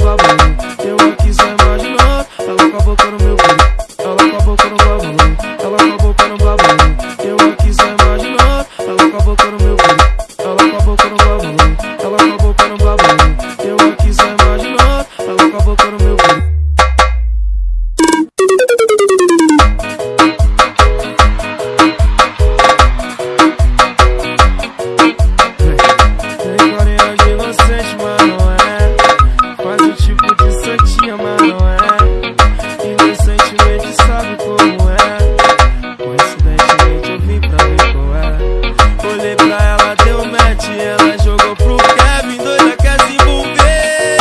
Eu aqui só imaginando, ela com a boca no meu cu. Ela com a boca no babão. Ela com a boca meu. babão. Eu aqui só imaginando, ela com a boca meu. Ela com a boca meu. noite ela jogou pro Kevin, doida quer se envolver.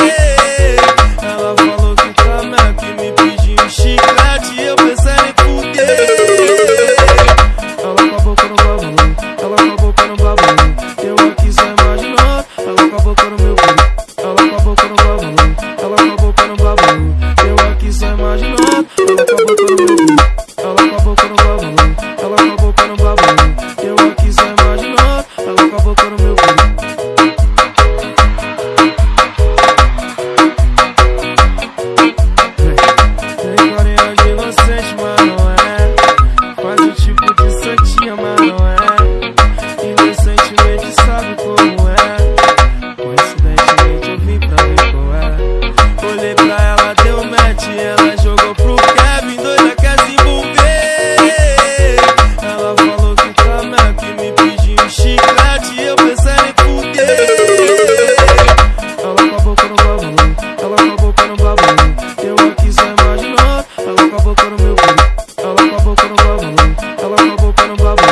Ela falou que tá que me pediu um chiclete, eu pensei em fuder. Ela com a boca no babalu, ela com a boca no. chiclete eu pensando em fuder Ela com a boca no babu, ela com a boca no babu Eu aqui só imaginando, ela com a boca no meu cu Ela com a boca no babu, ela com a boca no babu